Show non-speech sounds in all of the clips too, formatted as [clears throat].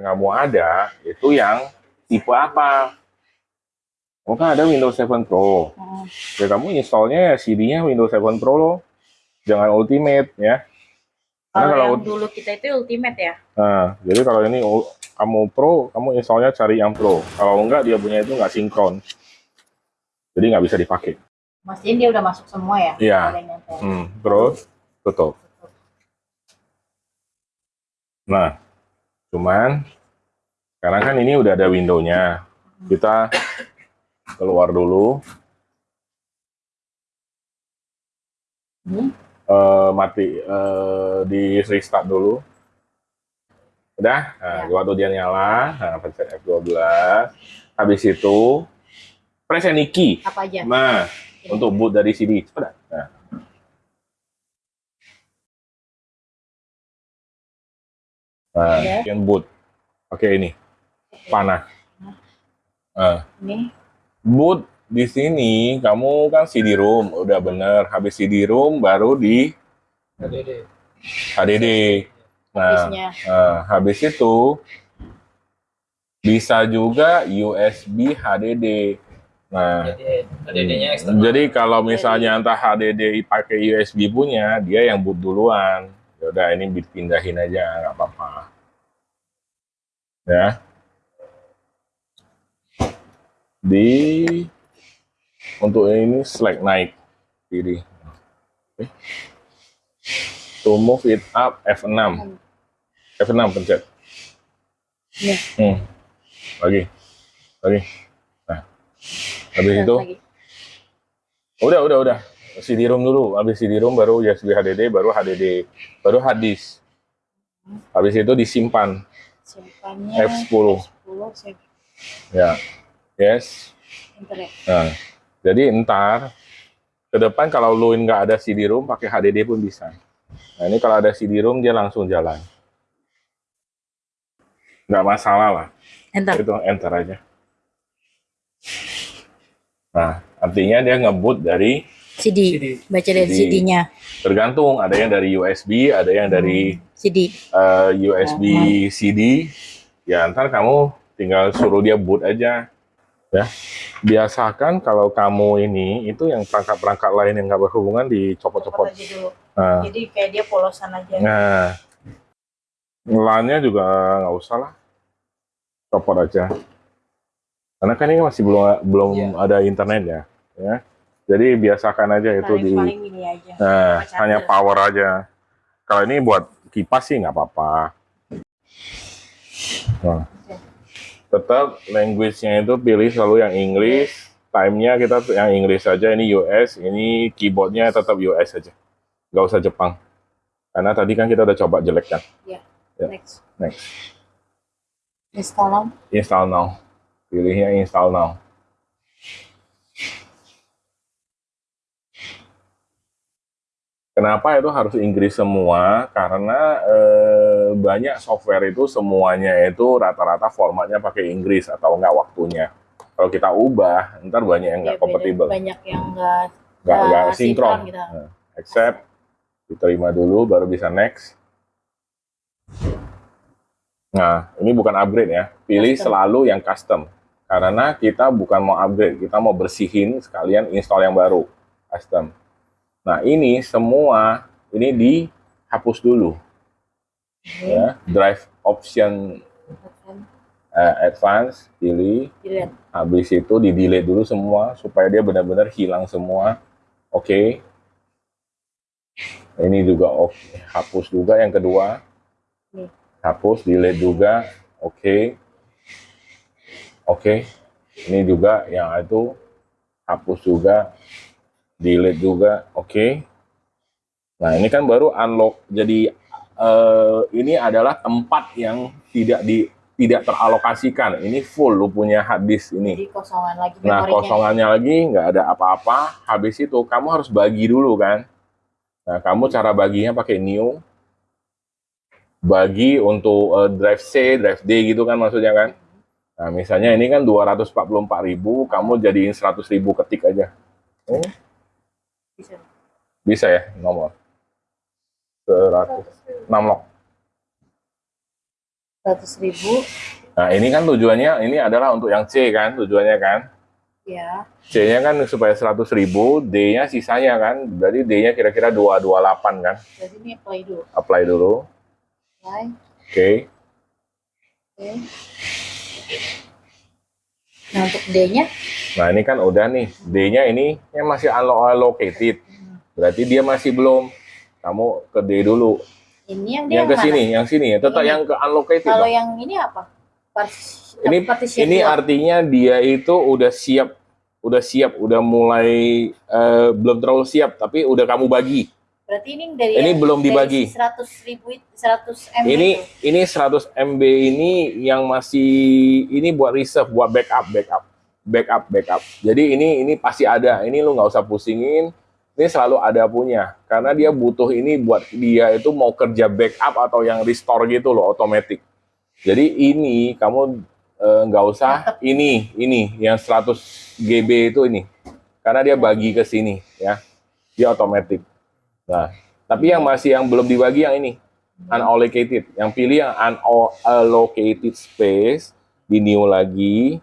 yang kamu ada itu yang tipe apa? Oh kan ada Windows 7 Pro. Hmm. Ya kamu installnya CD-nya Windows 7 Pro loh. Jangan Ultimate ya. Karena Kalau kalau yang dulu kita itu ultimate ya. Nah, jadi kalau ini kamu Pro, kamu installnya cari yang Pro. Kalau enggak dia punya itu nggak sinkron. Jadi nggak bisa dipakai. Mastiin dia udah masuk semua ya. Iya. Hmm, terus tutup. Nah, cuman sekarang kan ini udah ada window-nya. Kita keluar dulu, Hmm. eh, mati, eh, di restart dulu. Udah, nah, Ya. waktu dia nyala, nah, pencet F12. Habis itu, press any key. Apa aja? Nah, untuk boot dari CD. Cepat. Nah. Udah. yang boot. Oke ini. Panah. Nah, Ini. boot di sini kamu kan CD-ROM udah bener. Habis CD-ROM baru di HDD. HDD. Nah, Habisnya. nah, habis itu bisa juga USB HDD. Nah, HDD-nya eksternal. Jadi kalau misalnya entah HDD pakai USB punya, dia yang boot duluan. Ya udah ini dipindahin aja, nggak apa-apa. Ya. Di untuk ini select naik kiri. Oke. To move it up F6. F6 pencet. Ini. Hmm. Lagi. Lagi. Nah. Habis itu Lagi. Udah, udah, udah. CD-ROM dulu. Habis CD-ROM baru USB HDD, baru HDD, baru hard disk. Habis itu disimpan Simpannya. F10. F10 save Ya. Yes. internet. Nah, jadi ntar ke depan kalau lu nggak ada CD-ROM pakai HDD pun bisa. Nah, ini kalau ada CD-ROM dia langsung jalan. Nggak masalah lah. Enter. Itu enter aja. Nah, artinya dia ngebut dari CD. CD. Baca dari CD. CD-nya. tergantung ada yang dari USB, ada yang dari CD. eh, USB CD ya ntar kamu tinggal suruh dia boot aja ya biasakan kalau kamu ini itu yang perangkat-perangkat lain yang nggak berhubungan dicopot-copot nah, Jadi kayak dia polosan aja. nah LAN-nya juga nggak usah lah copot aja karena kan ini masih belum belum Iya. ada internet ya ya jadi biasakan aja itu di paling ini aja. Nah, hanya power aja. Kalau ini buat kipas sih nggak apa-apa. Nah, tetap language-nya itu pilih selalu yang English. Time-nya kita yang English saja. Ini US, ini keyboardnya tetap US saja. Nggak usah Jepang. Karena tadi kan kita udah coba jelek kan. Ya. Next. Next. Install now. Install now. Pilihnya install now. Kenapa itu harus Inggris semua? Karena eh, banyak software itu semuanya itu rata-rata formatnya pakai Inggris atau enggak waktunya. Kalau kita ubah, ntar banyak yang Ya, nggak beda. kompatibel, Banyak yang enggak nggak nggak nggak sinkron. sinkron gitu. Nah, accept, diterima dulu, baru bisa next. Nah, ini bukan upgrade ya. Pilih Custom. selalu yang custom. Karena kita bukan mau upgrade, kita mau bersihin sekalian install yang baru, custom. Nah, ini semua ini dihapus dulu ya. Drive option eh, advance pilih, dilihat. habis itu di delete dulu semua supaya dia benar-benar hilang semua. Oke. Ini juga oke, hapus juga yang kedua. Hapus, delete juga. Oke. Oke. Ini juga yang itu hapus juga. Delete juga. Oke. Nah, ini kan baru unlock. Jadi eh, ini adalah tempat yang tidak di tidak teralokasikan. Ini full lu punya hard disk ini. Jadi kosongan lagi Nah, kosongannya lagi nggak ada apa-apa. Habis itu kamu harus bagi dulu kan. Nah, kamu cara baginya pakai new. Bagi untuk eh, drive C, drive D gitu kan maksudnya kan. Nah, misalnya ini kan 244.000, kamu jadiin 100.000 ketik aja. Oh, Bisa. bisa ya nomor. 100 6 lock. Seratus ribu. Nah, ini kan tujuannya, ini adalah untuk yang C kan, tujuannya kan. Ya. C-nya kan supaya 100 ribu, D-nya sisanya kan. Berarti D-nya kira-kira 228 kan. Berarti ini apply dulu. Apply dulu. Apply. Oke. Oke. Nah untuk D-nya Nah, ini kan udah nih. D-nya ini yang masih allocated. Berarti dia masih belum. Kamu ke D dulu. ini yang Yang ke mana? sini, yang sini. Tetap Ini. yang ke allocated. Kalau dong. yang ini apa? Partis ini ini dua. artinya dia itu udah siap udah siap udah mulai eh, belum terlalu siap tapi udah kamu bagi Berarti ini dari Ini belum dari dibagi. 100 ribu, itu- 100 MB ini itu. ini 100 MB ini yang masih ini buat reserve buat backup backup. Backup backup. Jadi ini ini pasti ada. Ini lu nggak usah pusingin. Ini selalu ada punya. Karena dia butuh ini buat dia itu mau kerja backup atau yang restore gitu loh otomatis. Jadi ini kamu eh, nggak usah ini ini yang 100 GB itu ini. Karena dia bagi ke sini ya. Dia otomatis nah tapi yang masih yang belum dibagi yang ini unallocated. Yang pilih yang unallocated space di new lagi.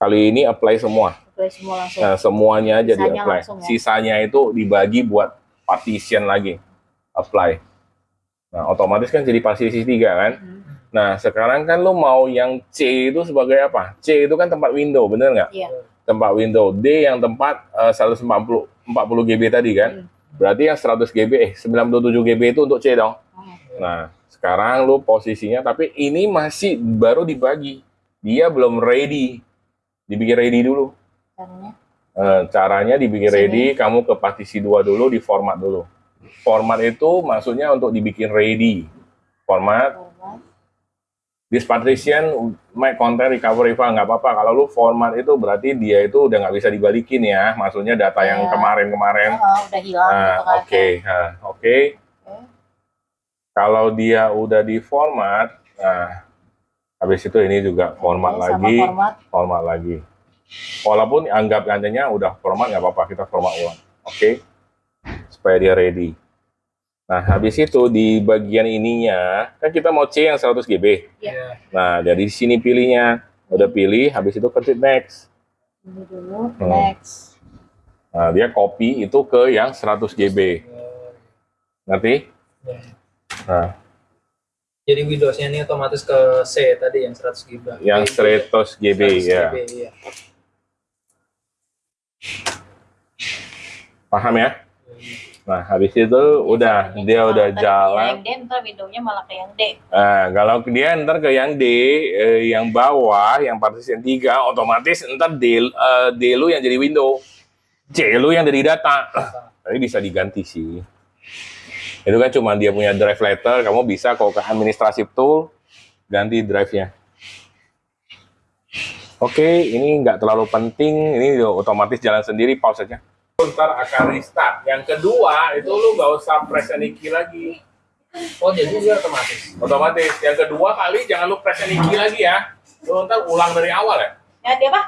Kali ini apply semua. Apply semua langsung. Nah, semuanya aja di apply. langsung ya? Sisanya itu dibagi buat partition lagi. Apply. Nah, otomatis kan jadi partisi tiga kan. Hmm. Nah, sekarang kan lo mau yang C itu sebagai apa? C itu kan tempat window, bener nggak? Iya. Tempat window. D yang tempat eh, 140 40 GB tadi kan. Hmm. Berarti yang 100 GB, eh 97 GB itu untuk C dong. Hmm. Nah, sekarang lu posisinya, tapi ini masih baru dibagi. Dia belum ready. Dibikin ready dulu. Caranya. Eh, caranya dibikin Sini. ready, kamu ke partisi 2 dulu, di format dulu. Format itu maksudnya untuk dibikin ready. Format, Format. This partition, my content recovery file, nggak apa-apa. Kalau lu format itu berarti dia itu udah nggak bisa dibalikin ya. Maksudnya data yang Ya. kemarin-kemarin. Oh, udah hilang Nah, gitu kan. oke, Nah, oke. Kalau dia udah di format, nah habis itu ini juga format sama lagi, format. format lagi. Walaupun anggap gantinya udah format nggak apa-apa, kita format ulang, oke? Supaya dia ready. Nah, habis itu di bagian ininya, kan kita mau C yang 100 GB. Iya. Nah, dari sini pilihnya, udah pilih, habis itu ketik next. Ini dulu. Hmm. Next. Nah, dia copy itu ke yang 100 GB. Ngerti? Ya. Nah, Jadi Windows-nya ini otomatis ke C tadi yang 100 GB. yang 100 GB 100 ya. GB, iya. Paham ya? Nah, habis itu udah dia Kalau udah jalan. Yang D, ntar windownya malah ke yang D. Nah, kalau dia ntar ke yang D, eh, yang bawah, yang partition 3, otomatis ntar D, eh, D lu yang jadi window. C lu yang jadi data. Tapi bisa diganti sih. Itu kan cuma dia punya drive letter, kamu bisa kalau ke administrative tool, ganti drive-nya. Oke, ini nggak terlalu penting, ini otomatis jalan sendiri, pause aja. Ntar akan restart. Yang kedua, itu lu nggak usah press any key lagi. Oh, jadi dia otomatis. otomatis. Yang kedua kali jangan lu press any key lagi ya. Lu ntar ulang dari awal ya. Ya, dia apa?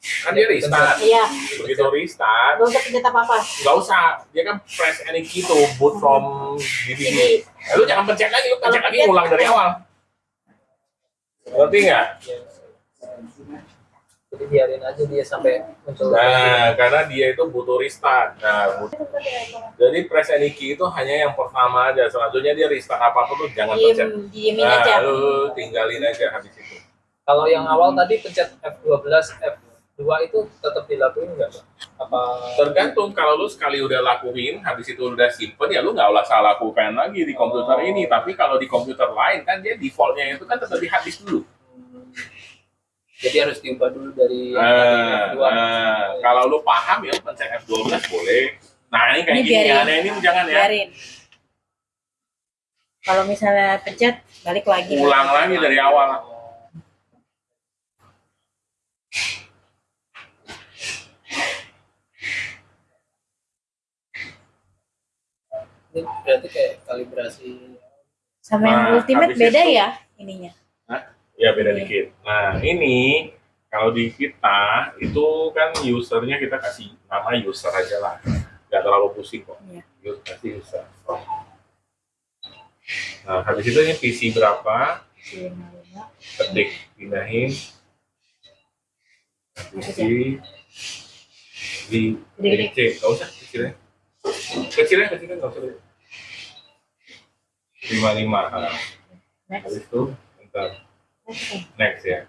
kan dia restart. Iya. begitu restart. Lu usah pencet apa-apa. nggak usah. Dia kan press any key to boot from DVD Jadi, Eh, lu jangan pencet lagi. Lu pencet lagi pencet, ulang dari awal. Ngerti nggak Jadi biarin aja dia sampai muncul. nah karena dia itu butuh restart nah but- jadi press any key itu hanya yang pertama aja selanjutnya dia restart apa pun tuh jangan pencet diem, diemin nah aja. lu tinggalin aja habis itu Kalau yang awal tadi pencet F12, F2 itu tetap dilakuin nggak, Pak? Apa Tergantung kalau lu sekali udah lakuin, habis itu udah simpen ya lu nggak usah lakukan lagi di komputer ini. Tapi kalau di komputer lain kan dia defaultnya itu kan tetap di hard disk dulu. Jadi harus diubah dulu dari yang Nah, tadi F2? nah, kalau lu paham ya pencet F12 boleh. Nah ini kayak Ini gini, biarin. aneh ini jangan ya. Biarin. Kalau misalnya pencet, balik lagi. Ulang lagi dari awal. Ini berarti kayak kalibrasi. Sama yang Nah, ultimate beda itu- ya ininya. Ya beda Iya. dikit. Nah ini kalau di kita itu kan usernya kita kasih nama user aja lah, nggak terlalu pusing kok. Iya. User kasih user. Nah, habis itu ini PC berapa? Ketik, pindahin. PC di Gede-gede. DC, nggak usah kecilnya. Kecilnya, kecilnya nggak usah. Lima lima. Nah, habis itu, ntar next next ya.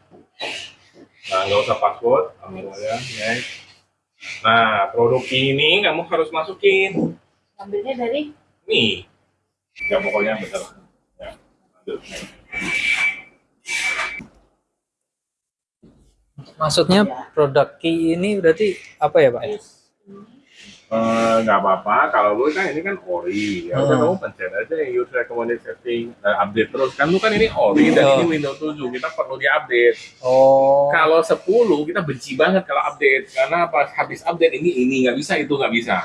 Nah, nggak usah password, langsung aja next. Nah, produk ini kamu harus masukin. ambilnya dari Nih. Ya pokoknya bener. Ya. Lanjut. Maksudnya produk key ini berarti apa ya Pak? Eh, nggak apa-apa. Kalau lu kan ini kan ori. Ya udah Hmm. kamu pencet aja yang user recommended setting eh, update terus. Kan lu kan ini ori dan Oh. ini Windows 7 kita perlu diupdate. Oh. kalau 10 kita benci banget kalau update. Karena pas habis update ini ini. Nggak bisa itu nggak bisa.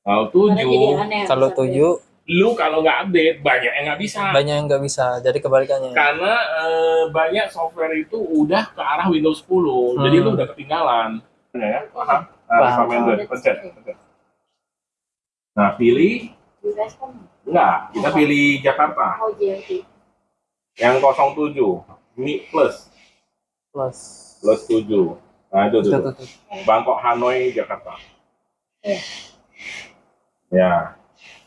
Kalau Karena jadi 7 aneh Kalau sampai- tujuh? Lu kalau nggak update banyak yang nggak bisa. Banyak yang nggak bisa. Jadi kebalikannya. karena eh, banyak software itu udah ke arah Windows 10 jadi Hmm. lu udah ketinggalan. Ya paham? Nah, Paham. recommended pencet. pencet nah pilih? US kan enggak kita pilih Jakarta. Oh JLT yang 07 Mi plus. Plus. plus 7 nah itu Tuh. Bangkok Hanoi Jakarta. Iya. ya.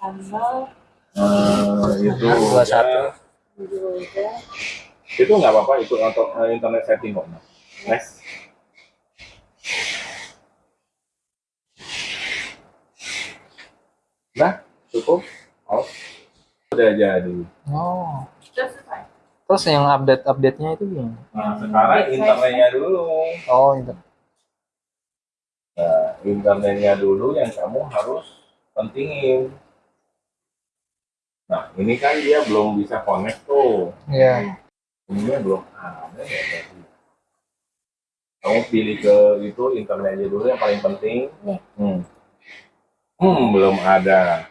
Tanggal eh, itu 21. ya, tujuh udah itu nggak apa-apa ikut untuk eh, internet setting kok next nah cukup oh udah jadi Oh. sudah selesai Terus yang update-update-nya itu gimana? nah sekarang internetnya dulu Oh, itu. Nah, internetnya dulu yang kamu harus pentingin. Nah, ini kan dia belum bisa connect tuh. Iya. Ini belum ada ya. Kamu pilih ke itu internetnya dulu yang paling penting. Nih. Hmm. Hmm, belum ada.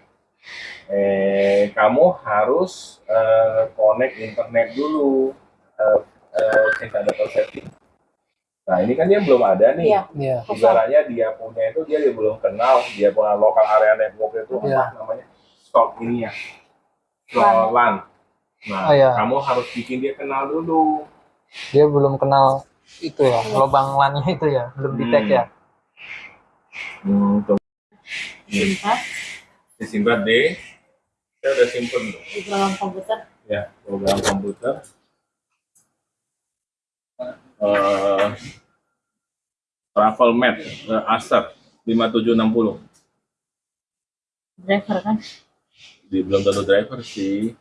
Eh, kamu harus eh, connect internet dulu. Eh, eh, cek data setting. Nah, ini kan dia belum ada nih. iya Iya. ibaratnya dia punya itu dia belum kenal dia punya lokal area network itu Iya. apa namanya stop ini ya LAN nah Oh, iya. kamu harus bikin dia kenal dulu Dia belum kenal itu ya, lubang LAN-nya itu ya, belum di tag Hmm. ya. hmm, tuh. simpan disimpan di saya udah simpen di program komputer? Ya program komputer. Eh, travel mat eh, Acer 5760 driver kan? Di belum tentu driver sih.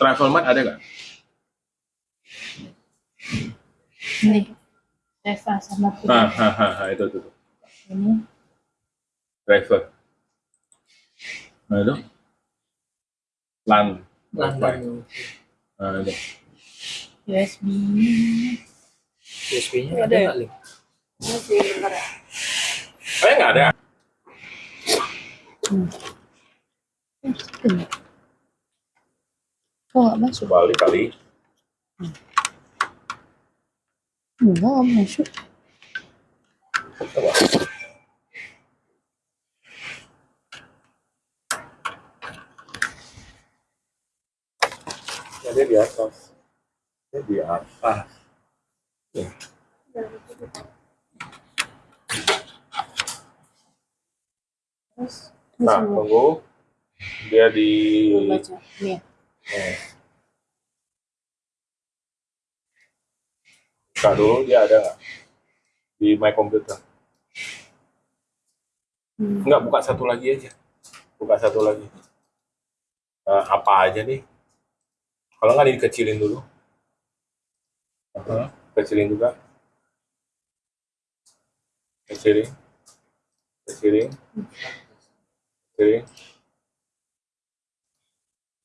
Travel mat ada nggak? Ini Reva sama Putri ha, ha, ha, itu tuh. ini Driver. Nah, itu. LAN. LAN Nah, itu. USB USB-nya ada nggak, Lim? ini sih bentar ya Eh, nggak ada. kok nggak masuk Balik kali. enggak nggak masuk Coba. Dia di atas. Dia di atas. Ya. Nah, tunggu. Dia di... Buka dulu, dia ada? Di My Computer. Hmm. Enggak, buka satu lagi aja. Buka satu lagi. Eh, apa aja nih? Kalau nggak dikecilin dulu. Aha, Kecilin juga. Kecilin. Kecilin. Kecilin.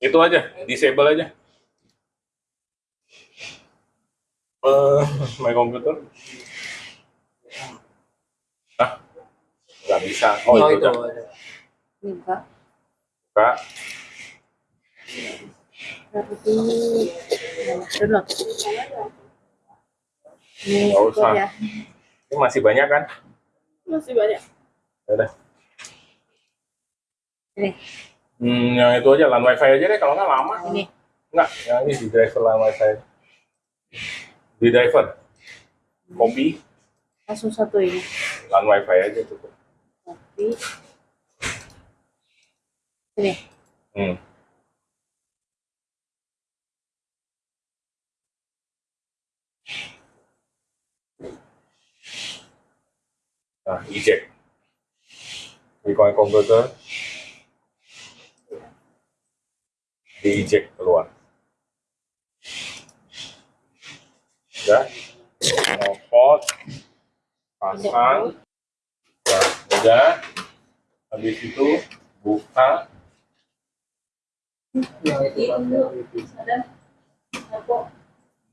Itu aja, disable aja. Eh, [laughs] my computer. Ah, nggak bisa. Oh, Oh, itu, itu enggak Buka. Mana download ini Nggak usah. ya Ini masih banyak kan? masih banyak Ya udah. Ini, Hmm, yang itu aja, LAN wifi aja deh, kalau nggak lama. ini. Enggak, yang ini di driver LAN wifi. Di driver. Kopi, Langsung satu ini. LAN wifi aja cukup. Kopi. Ini. Hmm. Nah, eject. Di koin komputer. Di eject keluar. Udah. Ngopot. Pasang. Nah, udah. Habis itu buka.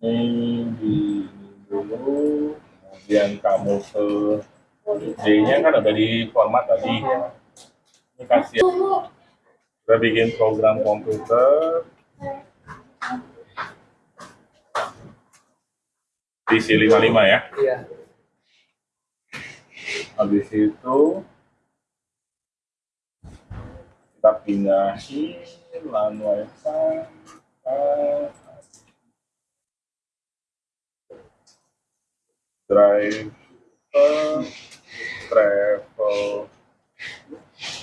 ini di dulu kemudian kamu ke D-nya kan ada di format tadi. Ini kasih kita bikin program komputer. PC 55 ya. Iya. habis itu kita pindahin ke drive travel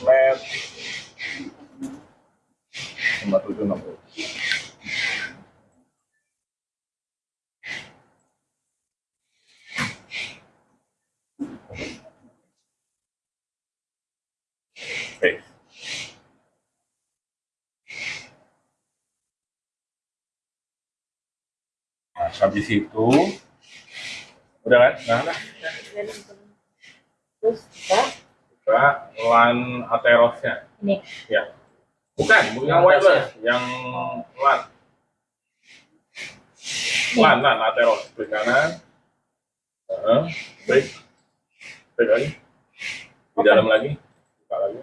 net lima tujuh enam puluh Oke. Nah, habis itu udah kan? Nah, nah. Terus kita Buka LAN Aterosnya. ini. Ya. Bukan, bukan yang wireless, yang LAN. LAN, LAN, Ateros. Klik kanan. Heeh, klik. Klik lagi. Di dalam lagi. Buka lagi.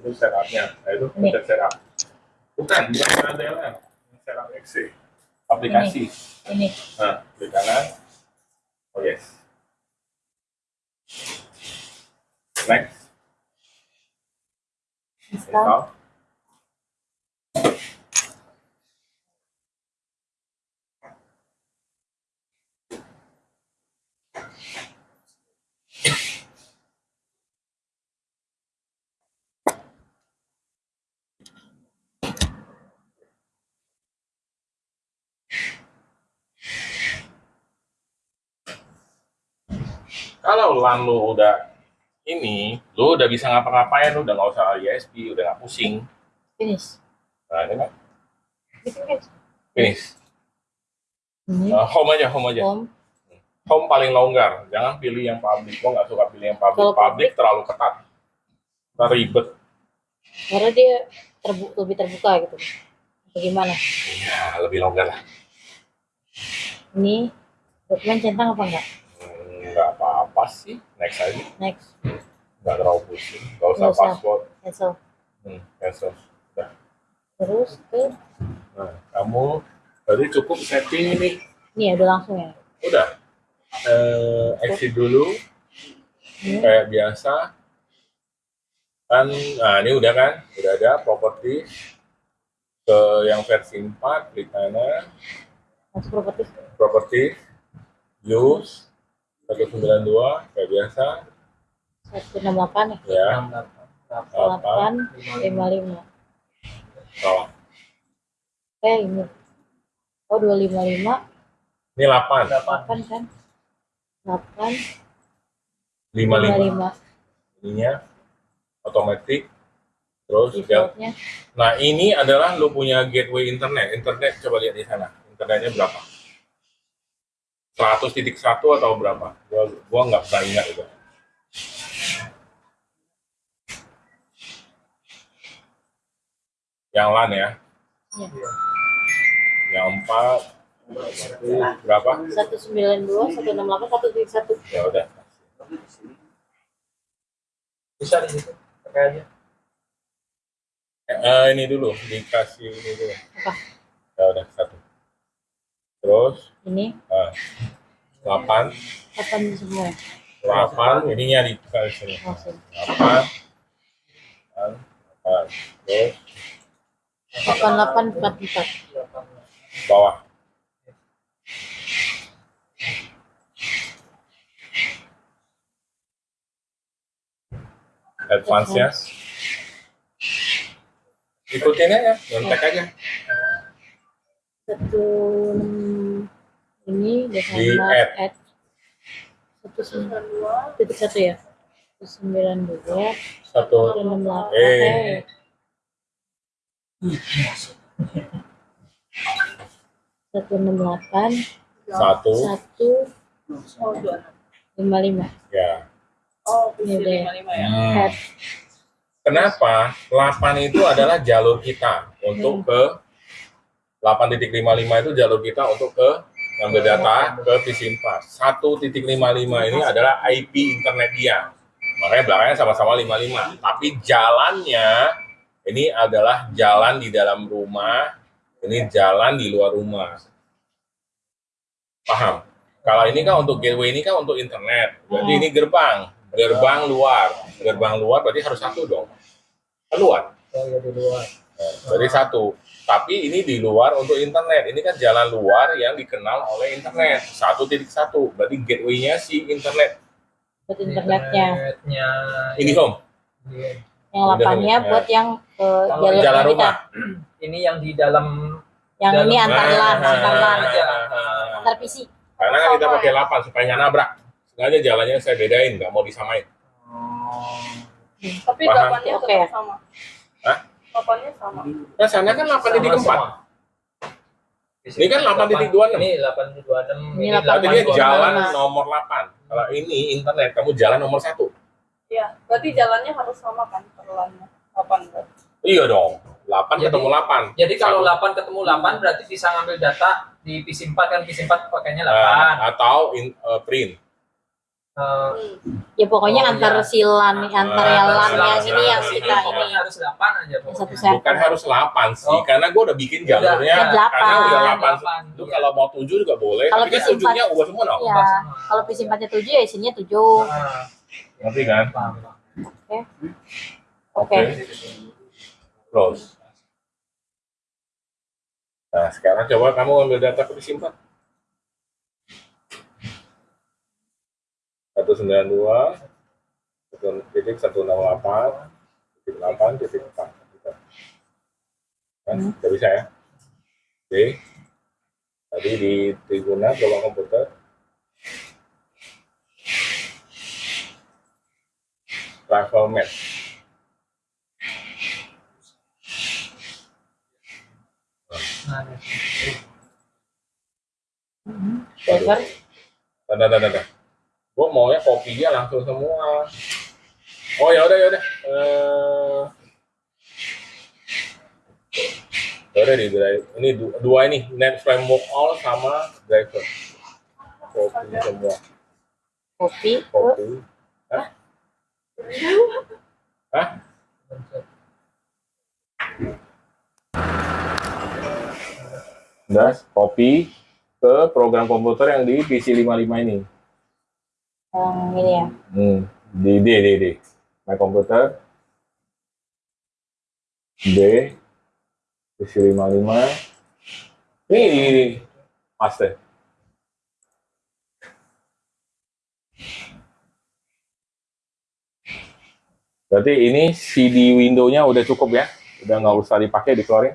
Itu setupnya. Nah, itu pencet setup. Bukan, bukan. Ini Setup exe. Aplikasi. Ini. Nah, klik kanan. Oh yes. Next. Install. Kalau LAN lu udah ini, lu udah bisa ngapa-ngapain, lu udah nggak usah ISP, udah nggak pusing. Finish. Nah, ini kan guys. finish. Ini. Nah, home aja, home aja. Home. Home paling longgar. Jangan pilih yang public. Gua nggak suka pilih yang public. Kalau public terlalu ketat. Ntar ribet. Karena dia terbu lebih terbuka gitu. Bagaimana? Ya, lebih longgar lah. Ini dokumen centang apa enggak? Hmm, apa-apa sih. Next aja. Next. Nggak terlalu pusing. Nggak usah usah. password. Cancel. Hmm, cancel. Udah. Terus ke Nah, kamu tadi cukup setting ini. ini ya udah langsung ya. Udah. Eh, exit dulu. Ini. Kayak biasa. Kan, nah ini udah kan? Udah ada property ke yang versi 4, klik kanan. Masuk properti properti use 192 kayak biasa. 168 ya. ya. 8 55. salah. Eh ini. Oh 255 ini 8 8 kan? 8 55 55 ininya otomatis. Terus ya. defaultnya. Nah ini adalah lu punya gateway internet. Internet coba lihat di sana. Internetnya berapa 100.1 atau berapa gua gua nggak bisa ingat itu yang LAN ya ya. yang 4 berapa 192 168 131. ya udah Bisa di situ. Pakai aja. Eh, ini dulu dikasih ini dulu Apa? ya udah satu terus Ini eh, 8 8 semua. 8 ininya dikasih sini Langsung. 8 8 Nah, terus 8844. bawah. Advance-nya. Ikutin aja, nyontek aja. Satu ini Desember add satu sembilan dua titik satu ya satu sembilan dua Satu. satu enam delapan Eh. satu enam delapan Satu. satu lima lima Ya. Oh, deh. 55 ya. Hmm. add Kenapa? 8 itu adalah jalur kita untuk ke 8.55 itu jalur kita untuk ke ngambil data ke P4. 1.55 ini adalah IP internet dia. Makanya belakangnya sama-sama 55. Tapi jalannya ini adalah jalan di dalam rumah, ini jalan di luar rumah. Paham? Kalau ini kan untuk gateway ini kan untuk internet. Berarti Hmm. ini gerbang, gerbang luar. Gerbang luar berarti harus satu dong. Keluar. Oh ya di luar. Jadi satu. Tapi ini di luar untuk internet. Ini kan jalan luar yang dikenal oleh internet. Satu titik satu. Berarti gateway-nya si internet. buat internetnya Internetnya. Ini home. Iya. yang delapannya Ya. buat yang ke Kalau jalur Jalan kita rumah. [clears throat] Ini yang di dalam yang ini Dalam- antar lan Nah, antar lan aja. antar PC Karena kan kita pakai 8 supaya nggak nabrak. Sengaja jalannya saya bedain, nggak mau disamain. Tapi Paham. delapannya Oke. tetap sama. Hah? Delapannya sama. Nah, sana kan 8 titik Sama 4. semua. Ini kan 8.26. Ini 8.26. Ini Berarti dia 8.26. jalan nomor 8. Kalau ini internet, kamu jalan nomor 1. Iya, berarti jalannya harus sama kan perlannya. 8 berarti. Iya dong. 8 Jadi- ketemu 8. Jadi kalau Satu. 8 ketemu 8 berarti bisa ngambil data di PC4 kan PC4 pakainya 8. Nah, atau in, eh, print. Eh, Hmm. ya pokoknya Oh, antar iya. si lan antar Ah, yang lan yang ini yang kita ini harus 8 aja satu pokoknya. server Bukan harus 8 sih, Oh. karena gue udah bikin jalurnya. ya, delapan. Karena udah 8. Delapan, Lu iya. kalau mau 7 juga boleh, Kalau tapi kan PC4 7-nya ubah semua dong. ya kalau PC 4 nya 7 ya isinya 7 Nah, Ngerti kan? paham. oke Close. Nah, sekarang coba kamu ambil data ke PC4. 192 satu titik 168 titik 8 titik 4 gitu. Kan, Hmm. udah bisa ya? Oke. Tadi di Tribuna coba komputer. Travel map. Nah, server Tanda tanda tanda. Gue maunya kopinya langsung semua. Oh ya udah ya udah. Eh, ya udah di drive. Ini du- dua ini net framework all sama driver. Kopi semua. ke Kopi. Hah? Hah? Udah, copy ke program komputer yang di PC 55 ini. Yang ini ya Hmm, di D, D, D. My computer. D. PC 55. Ini, ini, ini. Paste. Berarti ini CD window-nya udah cukup ya? Udah nggak usah dipakai, dikeluarin.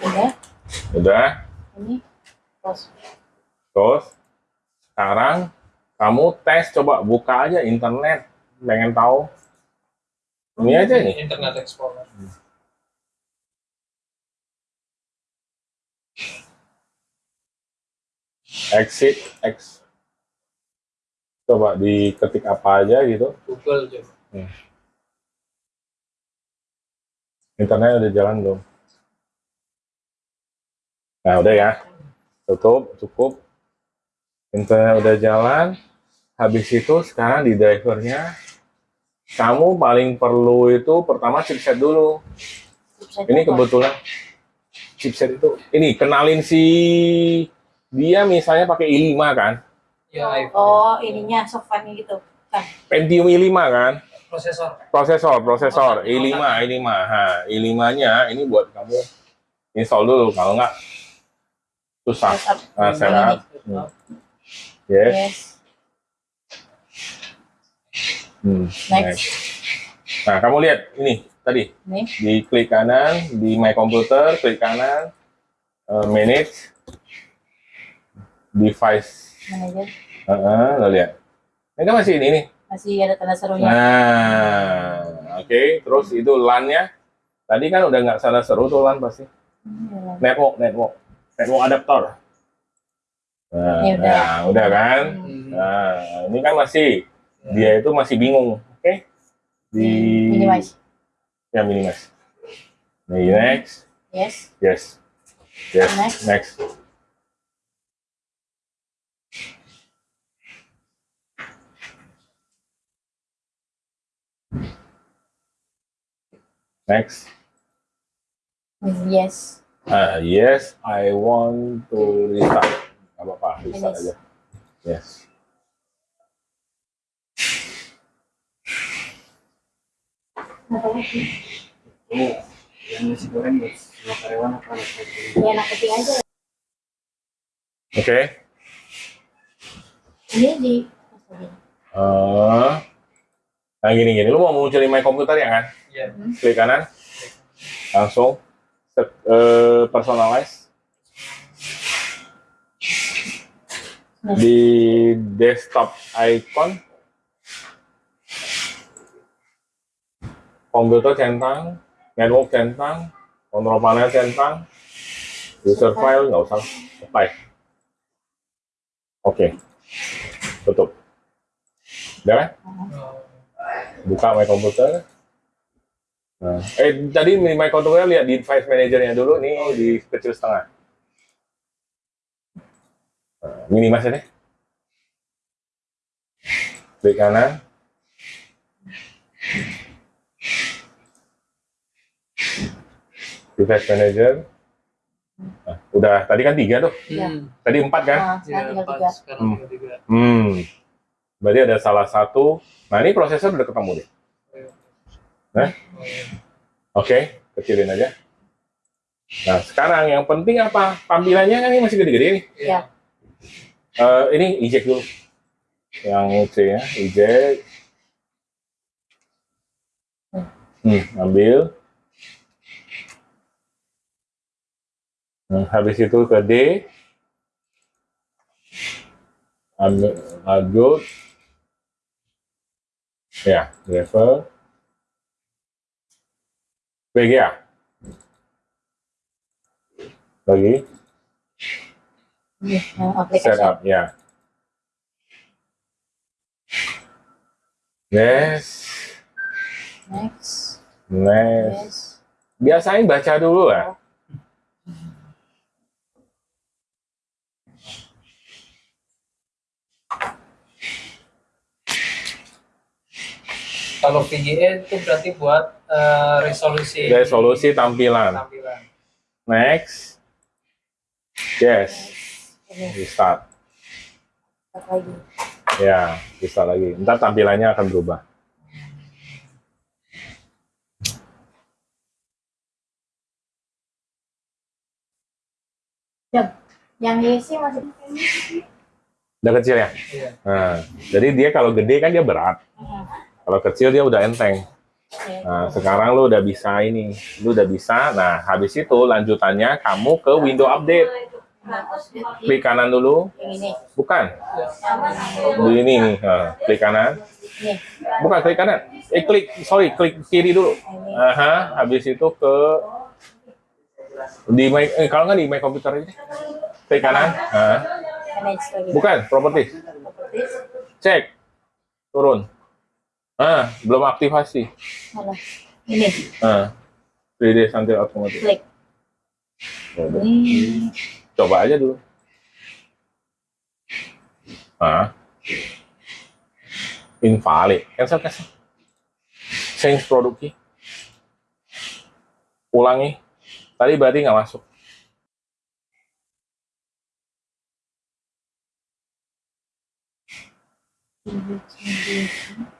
udah Udah. ini terus Terus sekarang kamu tes coba buka aja internet, pengen tahu. Ini aja nih. Internet Explorer. Exit X. Coba diketik apa aja gitu. Google juga. Internet udah jalan belum? Nah udah ya. Tutup, cukup. Internet udah jalan. Habis itu sekarang di drivernya kamu paling perlu itu pertama chipset dulu. Chipset Ini apa? kebetulan chipset itu ini kenalin si dia misalnya pakai i5 kan, Ya, iPhone. Oh, ininya softwarenya gitu. Kan. Pentium i5 kan, prosesor. prosesor prosesor i5 i5 ha i5-nya ini buat kamu install dulu kalau nggak susah. Nah, Ini setup. nih. Yes. Yes. Hmm, Next. Nah, kamu lihat ini tadi Nih. di klik kanan di My Computer, klik kanan, eh, manage, device, Manager. Heeh, lo lihat. Ini kan masih ini nih. Masih ada tanda serunya. Nah, oke, terus itu LAN-nya. Tadi kan udah nggak salah seru tuh LAN pasti. Hmm, Network, network, network adaptor. Nah, Ya udah. nah, udah kan? Hmm. Nah, ini kan masih dia itu masih bingung, oke? Di Minimize. ya minimize. Next, Yes. yes, yes, Next. next. Next. Yes. Ah, yes, I want to restart. Gak apa-apa, restart aja. Yes. Ini yang nasi goreng buat semua karyawan apa? Ya, anak kecil aja. Oke. Ini di. Eh, nah gini-gini, lu mau munculin my komputer ya kan? Iya. Klik kanan, langsung set- eh, personalize di desktop icon komputer centang network centang kontrol panel centang. User file nggak usah. Apply. Oke. Tutup. Udah kan? Buka my computer. Nah, eh tadi di my computer lihat di device manajernya dulu nih di kecil setengah. Nah, deh klik kanan device manager nah, udah tadi kan tiga tuh Iya. Hmm. tadi empat kan Nah, sekarang tinggal empat, tiga. sekarang Hmm. tiga. hmm berarti ada salah satu nah ini prosesor udah ketemu deh Oh, iya. Oke, kecilin aja. Nah, sekarang yang penting apa? Tampilannya kan ini masih gede-gede nih. Ya. Eh, ini eject dulu. Yang C ya, eject. Hmm, ambil. Nah, habis itu ke D. Ambil, adjust. Ya, level. VGA. Lagi, aplikasi. setup, ya. Next, Next. next. Biasain baca dulu lah. Kalau VGA itu berarti buat eh, resolusi Resolusi tampilan. tampilan. Next. Yes, Ini, restart. start lagi. Ya, restart lagi. Ntar tampilannya akan berubah. Yang diisi masih. Udah kecil ya? Iya. Nah, jadi dia kalau gede kan dia berat. Kalau kecil dia udah enteng. Oke. Nah, sekarang lu udah bisa ini. Lu udah bisa. Nah, habis itu lanjutannya kamu ke window update. Klik kanan dulu. Bukan. Di ini nih. Nah, klik kanan. Bukan klik kanan. Eh, klik. Sorry, klik kiri dulu. Aha, habis itu ke di my, eh, kalau nggak di my computer ini. Klik kanan. Nah, bukan. Properties. Cek. Turun. Ah, belum aktivasi. Mana? Ini. Ah. 3D sampai otomatis. Klik. Ini. Coba aja dulu. Ah. Invalid. Cancel, cancel. change produk key. Ulangi. Tadi berarti nggak masuk. tujuh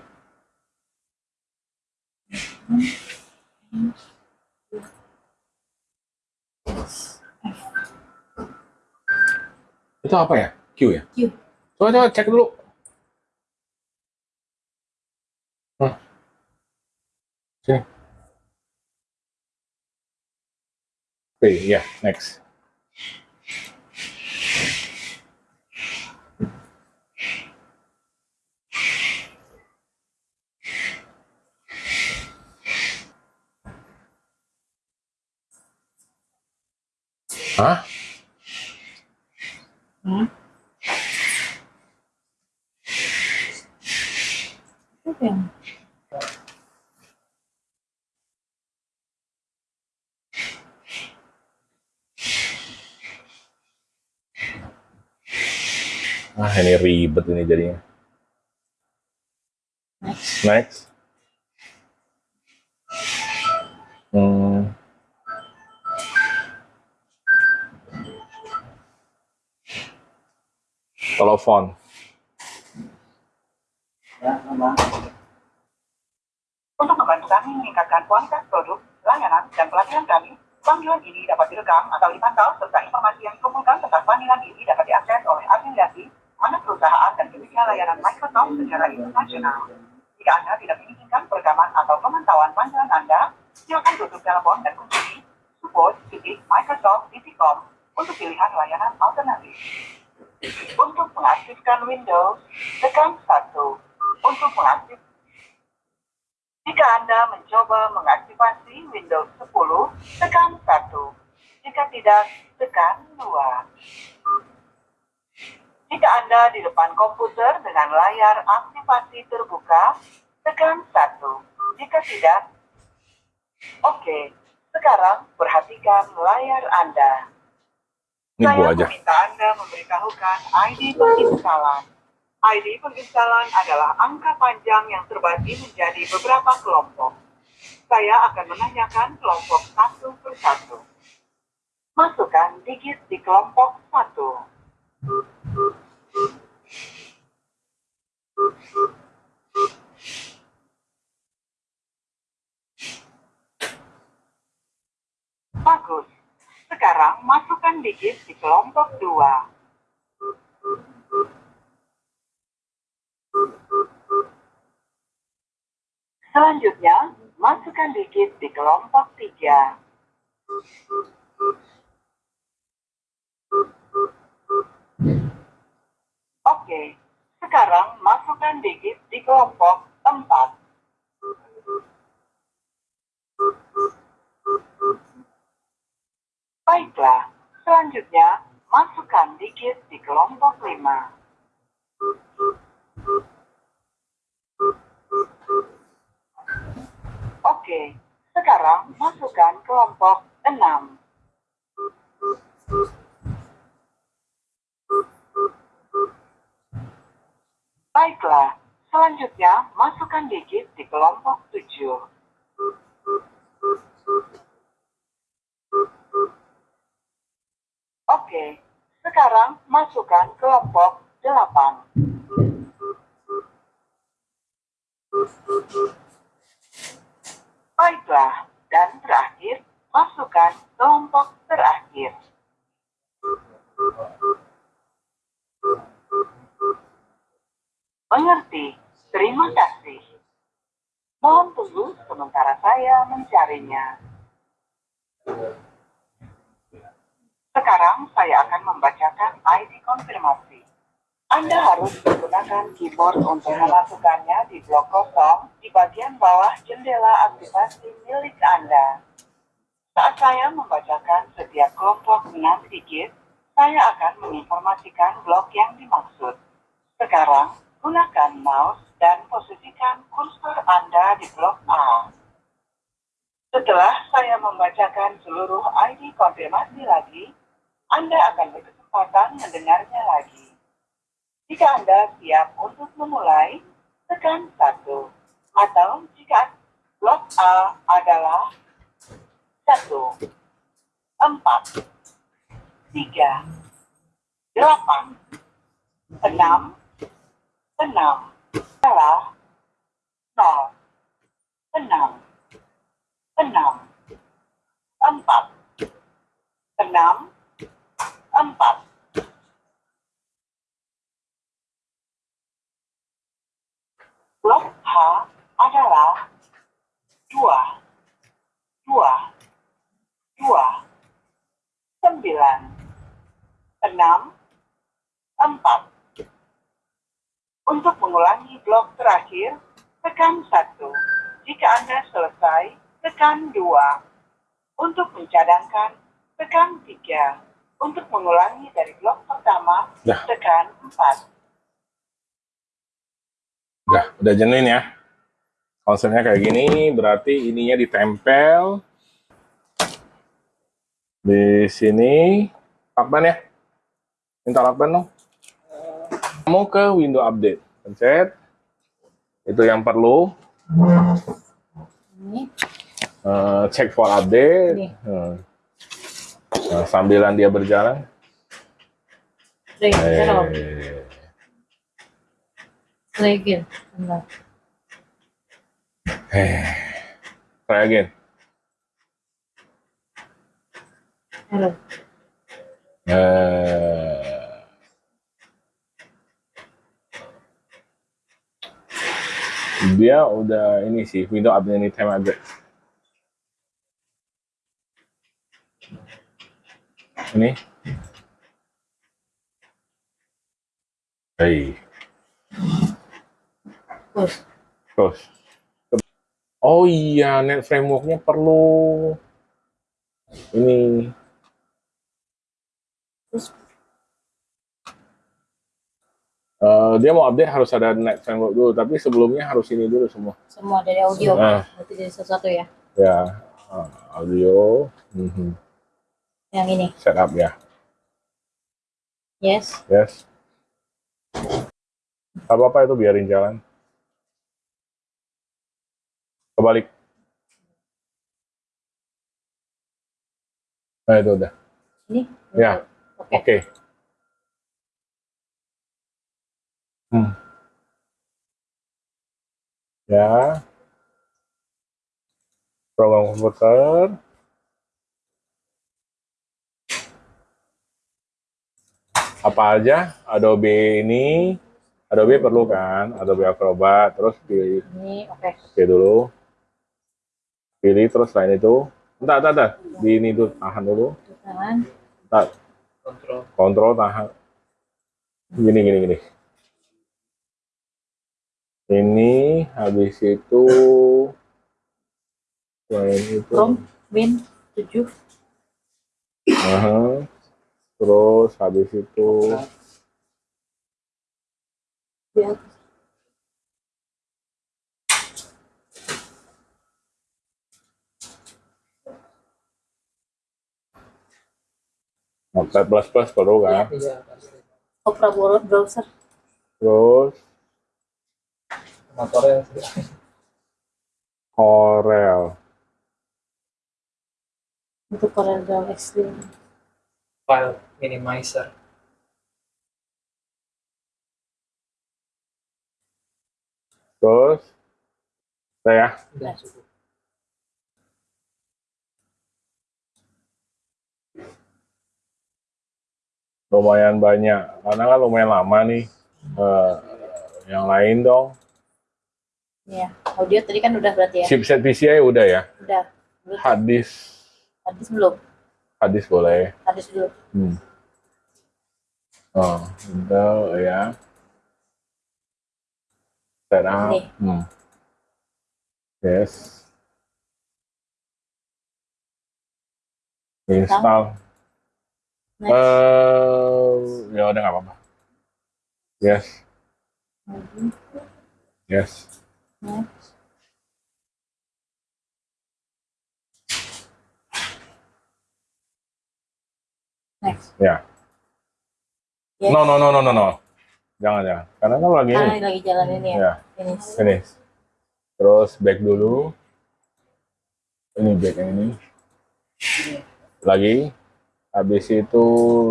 Itu apa ya? Q ya? Q. Coba coba cek dulu. Hmm. Sini. Oke, ya, next. Hah? Hah? Apa yang Ah, ini ribet ini jadinya. next? Next. Hmm. Telepon. Ya. Untuk membantu kami meningkatkan kualitas produk, layanan, dan pelatihan kami, panggilan ini dapat direkam atau dipantau serta informasi yang dikumpulkan tentang panggilan ini dapat diakses oleh afiliasi, anak perusahaan, dan penyedia layanan Microsoft secara internasional. Jika Anda tidak menginginkan perekaman atau pemantauan panggilan Anda, silakan tutup telepon dan kunjungi support.microsoft.com untuk pilihan layanan alternatif. Untuk mengaktifkan Windows, tekan 1. Untuk mengaktif jika Anda mencoba mengaktifasi Windows 10, tekan 1. Jika tidak, tekan 2. Jika Anda di depan komputer dengan layar aktivasi terbuka, tekan 1. Jika tidak, oke. Sekarang perhatikan layar Anda. Ini Saya gua aja. meminta Anda memberitahukan ID penginstalan. ID penginstalan adalah angka panjang yang terbagi menjadi beberapa kelompok. Saya akan menanyakan kelompok satu persatu. Masukkan digit di kelompok satu. Bagus. Sekarang masukkan digit di kelompok dua. Selanjutnya, masukkan digit di kelompok tiga. Oke, sekarang masukkan digit di kelompok empat. Baiklah, selanjutnya masukkan digit di kelompok 5. Oke, sekarang masukkan kelompok 6. Baiklah, selanjutnya masukkan digit di kelompok 7. Masukkan kelompok delapan. Baiklah, dan terakhir, masukkan kelompok terakhir. Mengerti. Terima kasih. Mohon tunggu sementara saya mencarinya. Sekarang saya akan membacakan ID konfirmasi. Anda harus menggunakan keyboard untuk memasukkannya di blok kosong di bagian bawah jendela aktivasi milik Anda. Saat saya membacakan setiap kelompok 6 digit, Saya akan menginformasikan blok yang dimaksud. Sekarang, gunakan mouse dan posisikan kursor Anda di blok A. Setelah saya membacakan seluruh ID konfirmasi lagi, Anda akan berkesempatan mendengarnya lagi. Jika Anda siap untuk memulai, tekan 1. Atau jika blok A adalah 1, 4, 3, 8, 6, 6, adalah 0, 6, 6, 4, 6, 4. Blok H adalah 2, 2, 2, 9, 6, 4. Untuk mengulangi blok terakhir, tekan 1. Jika Anda selesai, tekan 2. Untuk mencadangkan, tekan 3. Untuk mengulangi dari blok pertama, Dah. tekan 4. Udah, udah jenuin ya. Konsepnya kayak gini, berarti ininya ditempel di sini. Lakban ya? Minta lakban dong. Mau ke window update, pencet. Itu yang perlu. Ini. Eh, check for update. Hmm. Nah, sambilan dia berjalan. Play. Eh, Play again. Bentar. try again. Halo. Eh, dia udah ini sih window update anytime update. Ini. Hey, Terus. terus. Oh iya, net frameworknya perlu ini Terus. Eh, dia mau update harus ada net framework dulu, tapi sebelumnya harus ini dulu semua. Semua dari audio. Ah. Berarti dari satu ya. Ya, eh, audio, mhm, Yang ini. setup ya, Yes. yes. Gak apa-apa itu biarin jalan. Kebalik. Nah itu udah. Ini. Ya, Oke. oke. Hmm. Ya. Program komputer. Apa aja Adobe ini? Adobe perlu kan? Adobe Acrobat. Terus pilih, Ini oke. pilih dulu. Pilih terus lain itu. Entar, entar, entar. Di ini dulu, tahan dulu. Entar, kontrol kontrol tahan. Gini, gini, gini. Ini habis itu selain itu. Chrome. Win. 7. Aha. Terus habis itu Di atas. Notepad plus plus perlu kan? iya pasti Opera browser. Terus motornya Corel. Untuk Corel Draw X3. file minimizer Terus saya udah cukup lumayan banyak karena kan lumayan lama nih. Eh, yang lain dong. Ya. Audio tadi kan udah berarti ya. Chipset PCI udah ya. Udah. Belum. Disk, Hadis belum. hard disk boleh. Hadis dulu. Hmm. Oh, udah ya. Nih. Hmm. Yes. Install. Next. Eh, ya udah nggak apa-apa. Yes, yes. Next. Next. Ya. Yes. No, no, no, no, no, no. Jangan, jangan. Karena kan lagi Karena ini. lagi jalan ini ya. Ya, Finish. finish. Terus back dulu. Ini back yang ini. Lagi. Habis itu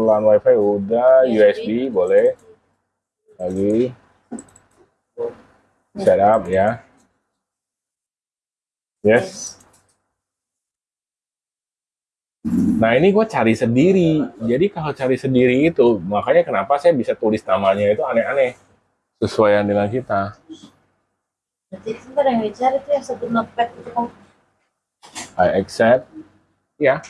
LAN WiFi udah, USB. USB boleh. Lagi. Setup ya. Yes. Nah ini gue cari sendiri. Jadi kalau cari sendiri itu, makanya kenapa saya bisa tulis namanya itu aneh-aneh. Sesuaian dengan kita. Berarti sebentar yang dicari tuh yang satu notepad itu kan I accept. Ya.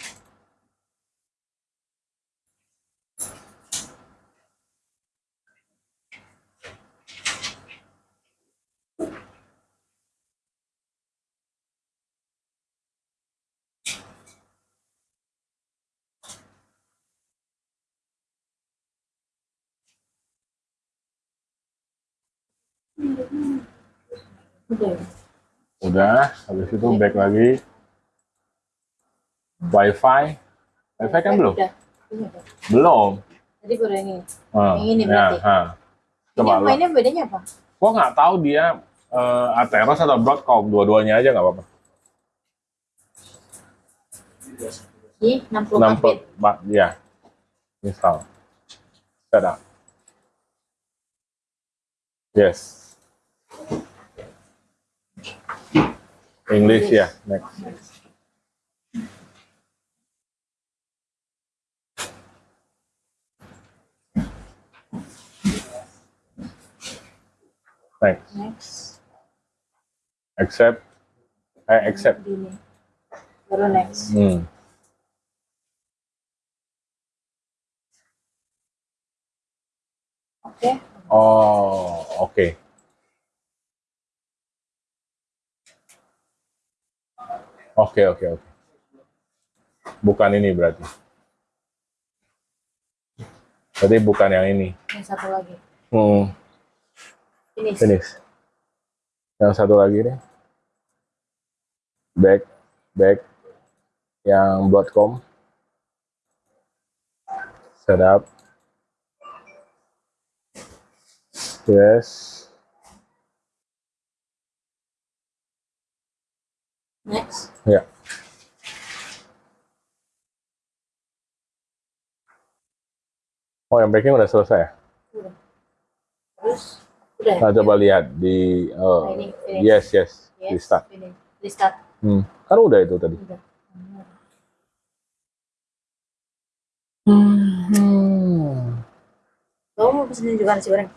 Udah. Udah. Habis itu back lagi. Wi-Fi. Wi-Fi kan belum? Ini. Belum. Tadi baru yang ini. Ah, Yang ini ya, berarti? ha. Coba ini mainnya bedanya apa? Gua nggak tahu dia eh, Atheros atau Broadcom. Dua-duanya aja nggak apa-apa. 60 Enam bit. Pak, ya. Install. Setup. Yes. English yeah. next. Next. Next. Accept. I accept. Gini. Baru next. Hmm. Oke. Oh, oke. Oke, oke. Bukan ini berarti. Berarti bukan yang ini. Yang satu lagi. Hmm, Finish. finish. Yang satu lagi nih. Back, back. Yang Broadcom. Setup. Yes. Next. Ya. Oh, yang backing udah selesai ya? Udah. Terus udah. Nah, coba lihat di oh, Nah, ini finish. yes, yes, Yes, di start. Finish. Restart. Hmm. Kan udah itu tadi. Udah. Hmm. Kamu mau pesen juga nasi goreng?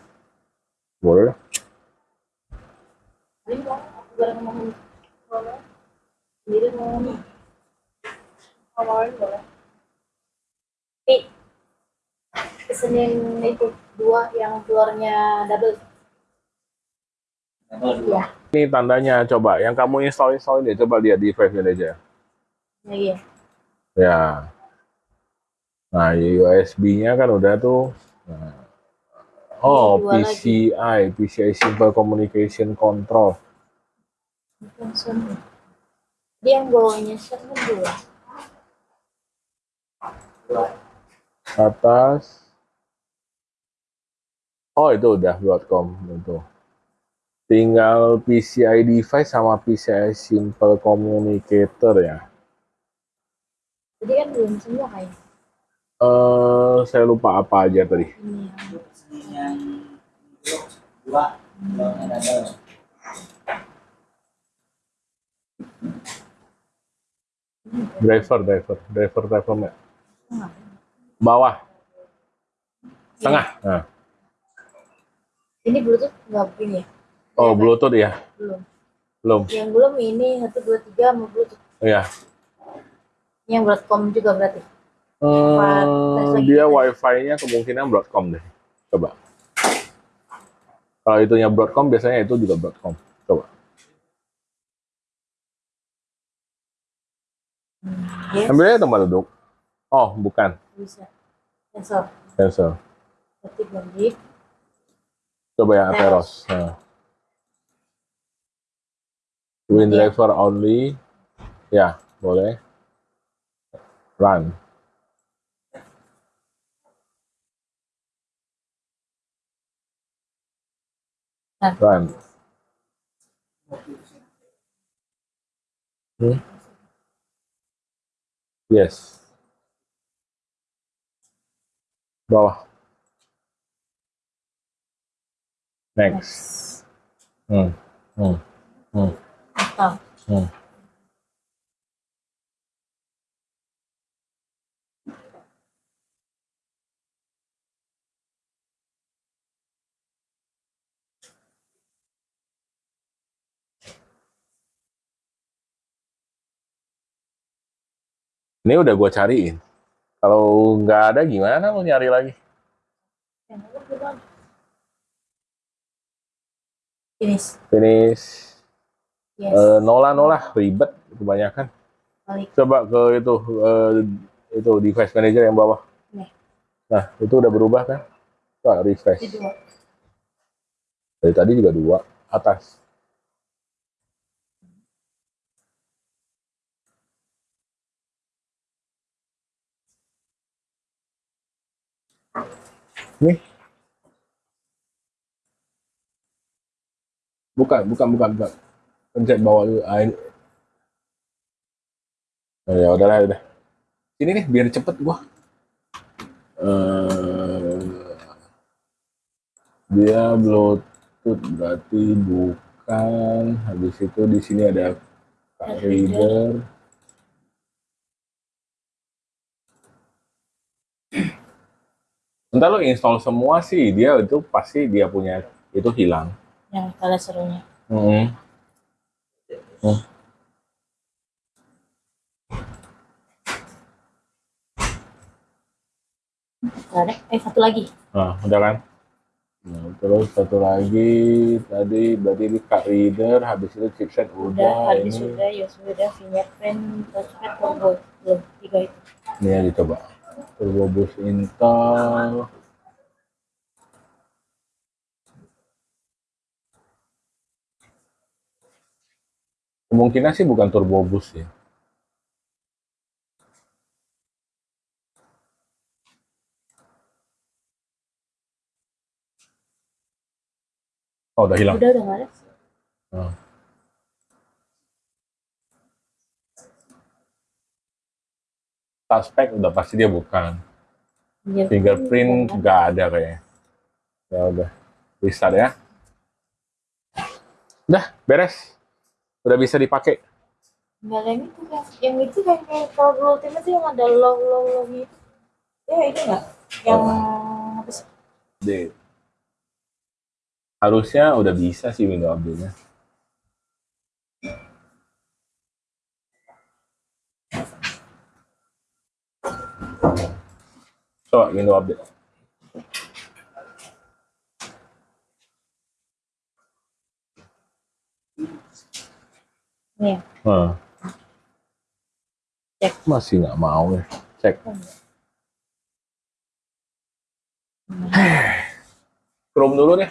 Boleh. Ini mau aku goreng. Boleh. Sendiri mau kamu. Awalnya boleh. Pesen yang itu dua yang telurnya double. Iya. Ini tandanya coba yang kamu install install ini coba lihat di Five aja. Ya, iya. Ya. Nah, USB-nya kan udah tuh. Nah. Oh, Dua lagi. PCI, PCI Simple Communication Control. Langsung. Dia yang bawahnya kan dua. Atas. Oh, itu udah Broadcom itu. Tinggal PCI device sama PCI Simple Communicator ya. Jadi kan belum semua kayaknya. Eh, saya lupa apa aja tadi. Ini yang dua belakangnya double Driver, driver, driver, driver. Mbak. Bawah, tengah. Nah. ini Bluetooth nggak begini ya? Oh, Bluetooth ya? Belum. Belum. Yang belum ini satu dua tiga mau Bluetooth. Iya. Yang Broadcom juga berarti. Hmm, dia wifi-nya kemungkinan Broadcom deh. Coba. Kalau itunya Broadcom, biasanya itu juga Broadcom. Coba. Yes. Ambil aja tempat duduk. Oh, bukan. Bisa. cancel cancel. ketik lagi Coba yang Atheros. Nah. Wind Iya. driver only. Ya, boleh. Run. Run. Run. Hmm? Yes. Bawah. Next. next Hmm. Hmm. Hmm. atau Hmm. Ini udah gua cariin. Kalau nggak ada gimana lu nyari lagi? finish Finish. yes Eh, Nola Nola ribet kebanyakan. balik Coba ke itu eh, itu device manager yang bawah. Nih. Nah, itu udah berubah kan? Coba refresh. Dari tadi juga dua atas. Nih. Bukan, bukan, bukan, bukan. Pencet bawah dulu. Ah, ini. Oh, ya udahlah, udah. Ini nih biar cepet gua. Eh, dia Bluetooth berarti bukan. Habis itu di sini ada card reader. Entar lo install semua sih, dia itu pasti dia punya itu hilang. yang kalian serunya Hmm. Hmm. Nggak ada eh satu lagi Nah, udah kan? Nah, terus satu lagi tadi berarti di card reader, habis itu chipset udah udah, habis ini sudah USB udah fingerprint touchpad turbo belum tiga itu ini ya dicoba. Turbo boost Intel. Kemungkinan sih bukan turbo boost ya. Oh, udah hilang. udah udah nggak ada Oh. Suspek udah pasti dia bukan. Fingerprint Fingerprint nggak ada kayaknya. Ya udah, restart ya. Udah, beres. Udah bisa dipakai. Enggak yang itu kan. Yang itu kan kayak kalau dulu tim itu yang ada low low low gitu. Ya ini enggak? Yang apa sih? Deh. Harusnya udah bisa sih window update-nya. Coba window update. Nih, Hmm. Cek. Masih nggak mau ya. Cek. Chrome dulu deh.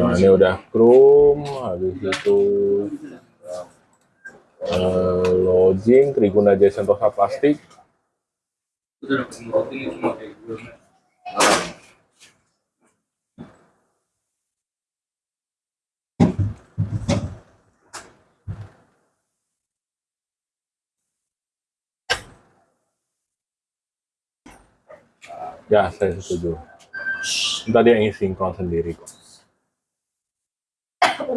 Nah, ini udah Chrome, habis itu eh, login, Triguna Jaya Sentosa Plastik. Ya, saya setuju. Ntar dia ingin sinkron sendiri kok.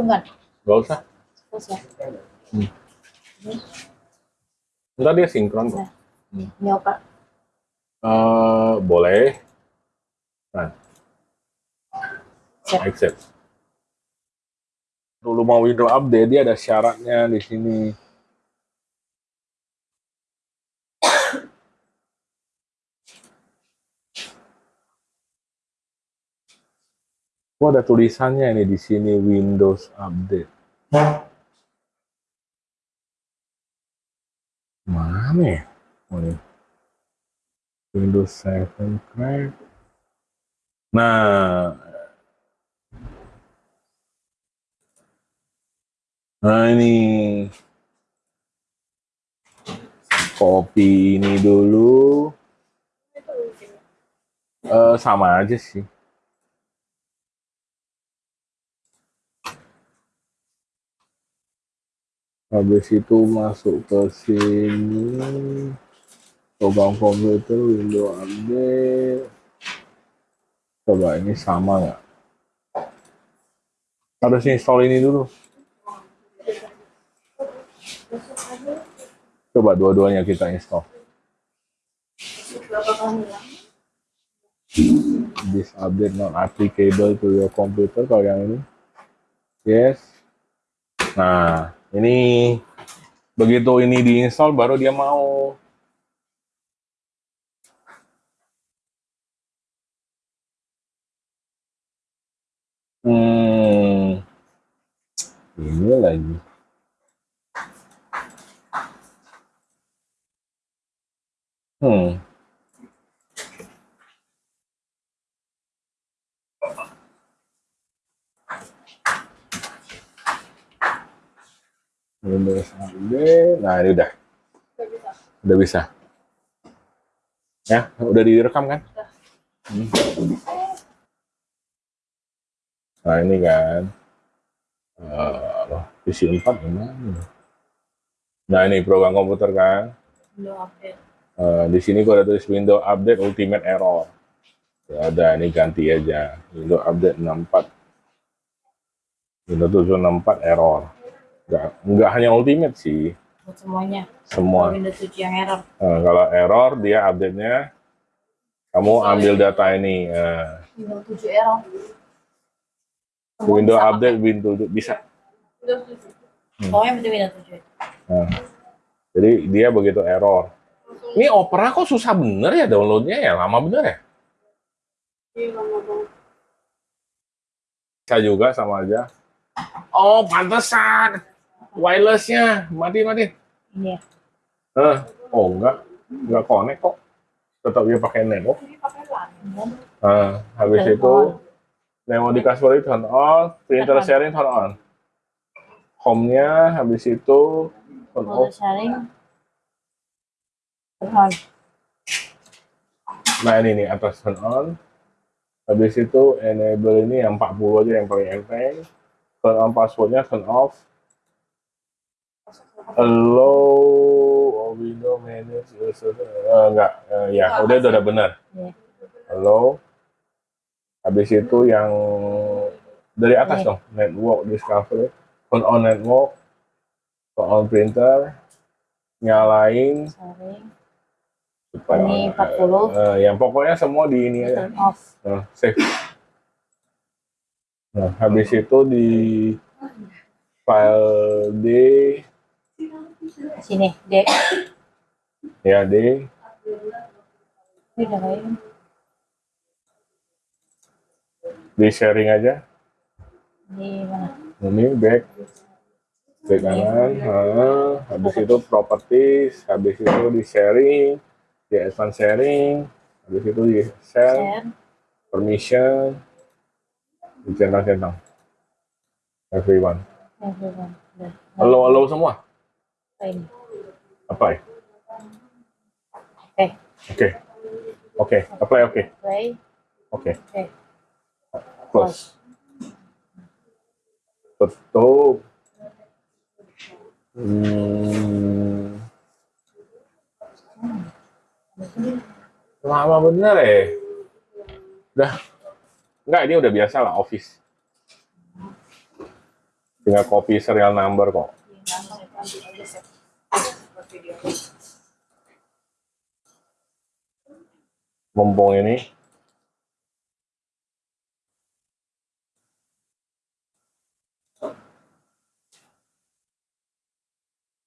Urungan. Gak usah. Terus ya. Ntar dia sinkron kok. Ini opa. Eh, boleh. Nah. Siap. Accept. Dulu mau window update, dia ada syaratnya di sini. Oh, ada tulisannya ini di sini Windows Update. Mana ya? Oh, ini. Windows 7 crack. Nah, nah ini kopi ini dulu Eh, sama aja sih. Habis itu masuk ke sini, program komputer, window update. Coba ini sama nggak? Harus install ini dulu. Coba dua-duanya kita install. This update not applicable to your computer kalau yang ini. Yes. Nah, ini begitu ini diinstal baru dia mau. Hmm. Ini lagi. Hmm. Windows update. Nah, ini udah. Udah bisa. Ya, udah direkam kan? Hmm. Nah, ini kan. Uh, PC 4 gimana? Nah, ini program komputer kan. Update. Eh, di sini gua ada tulis window update ultimate error. Ya ada, ini ganti aja. Window update 64. Windows 764 error. Nggak, nggak hanya ultimate sih, Buat semuanya. semua. Kalau Windows 7 yang error. Eh, kalau error dia update-nya kamu ambil data ini. eh, Windows 7 error. Semua window bisa update Windows bisa. Udah setuju. pakai. Pokoknya penting Windows 7. Nah, jadi dia begitu error. Ini Opera kok susah bener ya downloadnya ya, lama bener ya? Iya, lama banget. Bisa juga sama aja. Oh, pantesan. Wirelessnya mati mati. Ini ya. Eh, oh enggak, enggak connect kok. Tetap dia pakai LAN. Nah, habis Telepon. itu memory password turn on, printer sharing turn on. Home-nya habis itu turn off. sharing. On. Nah ini nih atas turn on. Habis itu enable ini yang 40 aja yang paling enteng. Turn on passwordnya turn off. Allow or window manage. Eh, enggak, Eh, ya udah udah, udah benar. Iya. Allow. Habis itu yang dari atas dong, network discovery. Turn on network, turn on printer, nyalain supaya Ini 40. Eh, yang pokoknya semua di ini aja. Turn off. Nah, save. Nah, habis itu di file D, Sini. D. ya D, Ini udah kayak di sharing aja. Di mana? Ini back, back kanan. Nah, habis itu properties, habis itu di sharing, di advanced sharing, habis itu di share, Share. permission, dicentang-centang. Everyone. Everyone. Udah. Allow, allow semua. Apa ini? Apply. Oke. Oke. Oke, apply oke. Play. Oke. Oke. Close. Tutup. Hmm. Lama bener ya. Udah. Enggak, ini udah biasa lah, office. Tinggal copy serial number kok. Mumpung ini.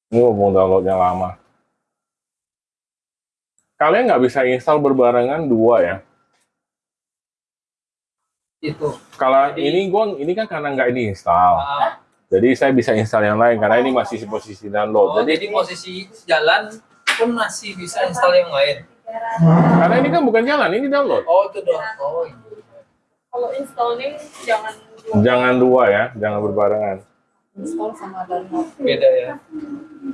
Ini mumpung downloadnya lama. Kalian nggak bisa install berbarengan dua ya. Itu. Kalau ini gua ini kan karena nggak diinstal. Ah, Jadi saya bisa install yang lain karena ini masih posisi oh, download. Jadi jadi posisi jalan pun masih bisa install yang lain. karena ini kan bukan jalan, ini download. Oh itu dong. Oh iya. Kalau installing jangan Jangan dua ya, jangan berbarengan. install sama download beda ya.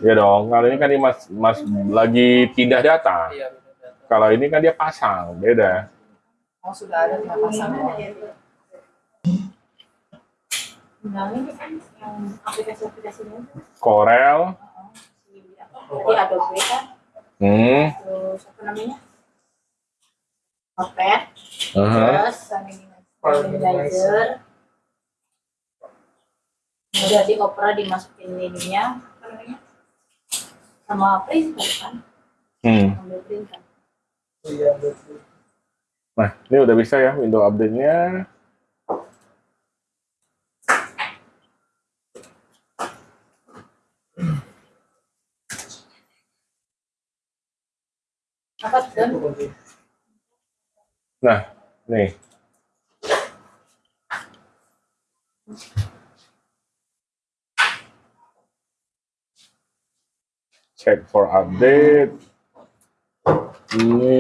Ya dong, kalau ini kan dia mas, mas lagi pindah data. Iya beda. Kalau ini kan dia pasang, beda. oh sudah ada pasang Ini kan yang aplikasi-aplikasinya itu Corel, Jadi Adobe kan, hmm, terus apa namanya? Notepad, uh-huh. terus Organizer. Kemudian di Opera dimasukin ininya, apa namanya? Sama printer kan, hmm. ambil printer. Iya betul. Nah, ini udah bisa ya window update-nya. Nah, nih. Check for update. Ini,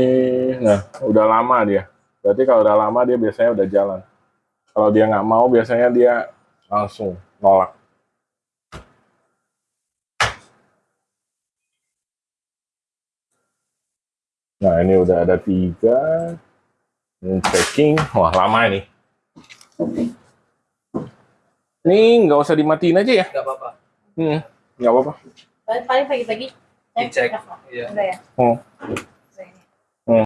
nah, udah lama dia. Berarti kalau udah lama dia biasanya udah jalan. Kalau dia nggak mau, biasanya dia langsung nolak. Nah, ini udah ada tiga. Ini checking. Wah, lama ini. Ini nggak usah dimatiin aja ya. Gak apa-apa. Hmm, nggak apa-apa. paling pagi-pagi saya Dicek. cek. Iya. Udah ya. Oh.